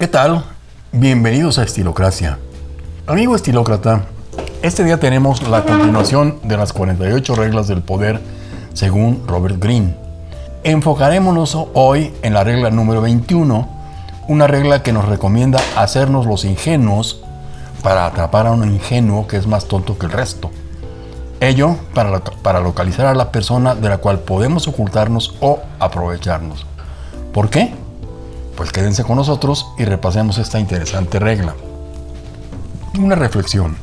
¿Qué tal? Bienvenidos a Estilocracia. Amigo estilócrata, este día tenemos la continuación de las 48 reglas del poder según Robert Greene. Enfocarémonos hoy en la regla número 21, una regla que nos recomienda hacernos los ingenuos para atrapar a un ingenuo que es más tonto que el resto. Ello para, para localizar a la persona de la cual podemos ocultarnos o aprovecharnos. ¿Por qué? Pues quédense con nosotros y repasemos esta interesante regla. Una reflexión.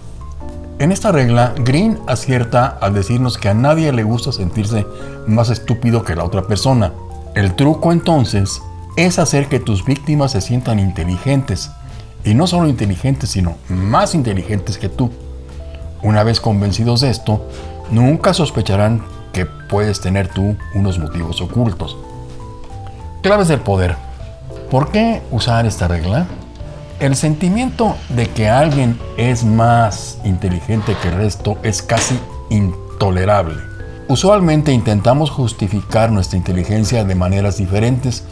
En esta regla, Green acierta al decirnos que a nadie le gusta sentirse más estúpido que la otra persona. El truco entonces es hacer que tus víctimas se sientan inteligentes, y no solo inteligentes, sino más inteligentes que tú. Una vez convencidos de esto, nunca sospecharán que puedes tener tú unos motivos ocultos. Claves del poder. ¿Por qué usar esta regla? El sentimiento de que alguien es más inteligente que el resto es casi intolerable. Usualmente intentamos justificar nuestra inteligencia de maneras diferentes,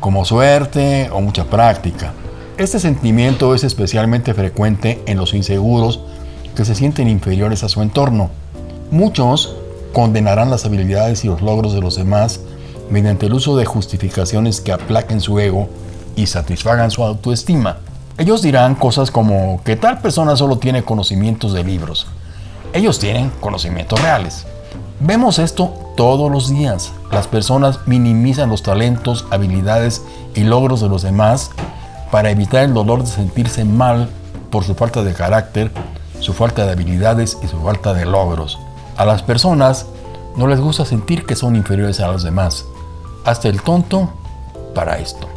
como suerte o mucha práctica. Este sentimiento es especialmente frecuente en los inseguros que se sienten inferiores a su entorno. Muchos condenarán las habilidades y los logros de los demás mediante el uso de justificaciones que aplaquen su ego y satisfagan su autoestima. Ellos dirán cosas como que tal persona solo tiene conocimientos de libros. Ellos tienen conocimientos reales. Vemos esto todos los días. Las personas minimizan los talentos, habilidades y logros de los demás para evitar el dolor de sentirse mal por su falta de carácter, su falta de habilidades y su falta de logros. A las personas no les gusta sentir que son inferiores a los demás. Hasta el tonto para esto.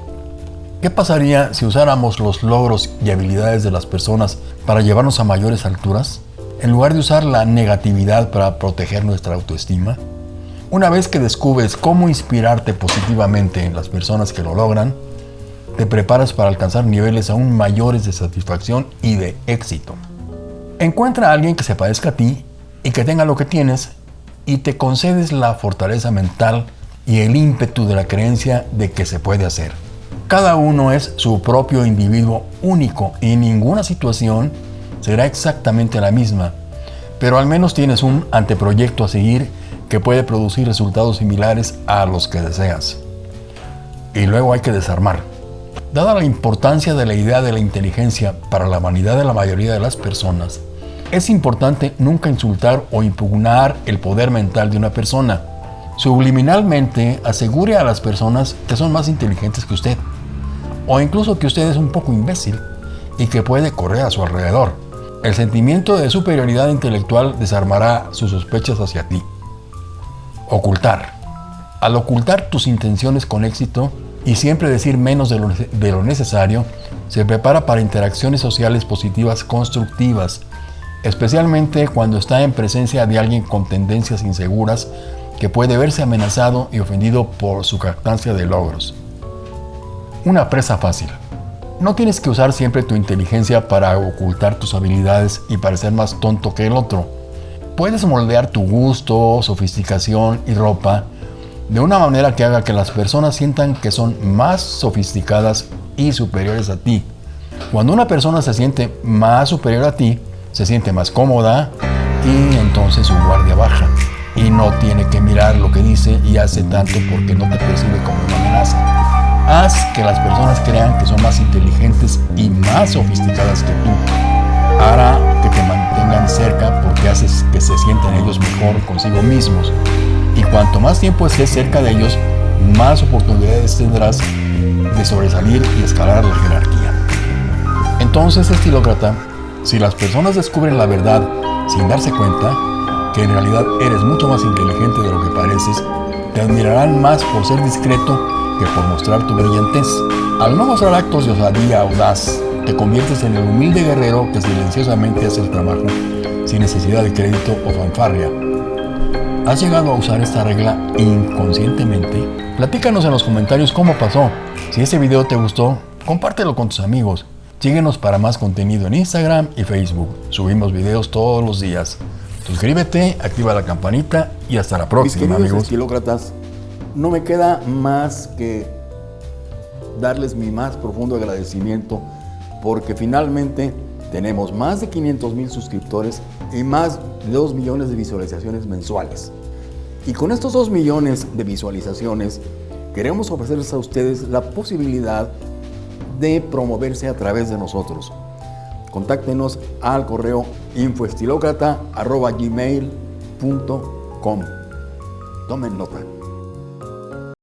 ¿Qué pasaría si usáramos los logros y habilidades de las personas para llevarnos a mayores alturas? En lugar de usar la negatividad para proteger nuestra autoestima. Una vez que descubres cómo inspirarte positivamente en las personas que lo logran, te preparas para alcanzar niveles aún mayores de satisfacción y de éxito. Encuentra a alguien que se parezca a ti y que tenga lo que tienes y te concedes la fortaleza mental y el ímpetu de la creencia de que se puede hacer. Cada uno es su propio individuo único y ninguna situación será exactamente la misma, pero al menos tienes un anteproyecto a seguir que puede producir resultados similares a los que deseas. Y luego hay que desarmar. Dada la importancia de la idea de la inteligencia para la vanidad de la mayoría de las personas, es importante nunca insultar o impugnar el poder mental de una persona. Subliminalmente asegure a las personas que son más inteligentes que usted o incluso que usted es un poco imbécil y que puede correr a su alrededor. El sentimiento de superioridad intelectual desarmará sus sospechas hacia ti. Ocultar. Al ocultar tus intenciones con éxito y siempre decir menos de lo, necesario, se prepara para interacciones sociales positivas constructivas, especialmente cuando está en presencia de alguien con tendencias inseguras que puede verse amenazado y ofendido por su jactancia de logros una presa fácil. No tienes que usar siempre tu inteligencia para ocultar tus habilidades y parecer más tonto que el otro. Puedes moldear tu gusto, sofisticación y ropa de una manera que haga que las personas sientan que son más sofisticadas y superiores a ti. Cuando una persona se siente más superior a ti, se siente más cómoda y entonces su guardia baja no tiene que mirar lo que dice y hace tanto porque no te percibe como una amenaza. Haz que las personas crean que son más inteligentes y más sofisticadas que tú. Hará que te mantengan cerca porque haces que se sientan ellos mejor consigo mismos. Y cuanto más tiempo estés cerca de ellos, más oportunidades tendrás de sobresalir y escalar la jerarquía. Entonces, estilócrata, si las personas descubren la verdad sin darse cuenta, que en realidad eres mucho más inteligente de lo que pareces, te admirarán más por ser discreto que por mostrar tu brillantez. Al no mostrar actos de osadía audaz, te conviertes en el humilde guerrero que silenciosamente hace el trabajo sin necesidad de crédito o fanfarria. ¿Has llegado a usar esta regla inconscientemente? Platícanos en los comentarios cómo pasó. Si este video te gustó, compártelo con tus amigos. Síguenos para más contenido en Instagram y Facebook. Subimos videos todos los días. Suscríbete, activa la campanita y hasta la próxima, Mis amigos. estilócratas, no me queda más que darles mi más profundo agradecimiento porque finalmente tenemos más de 500 mil suscriptores y más de 2 millones de visualizaciones mensuales. Y con estos 2 millones de visualizaciones queremos ofrecerles a ustedes la posibilidad de promoverse a través de nosotros. Contáctenos al correo infoestilocrata.gmail.com Tomen nota.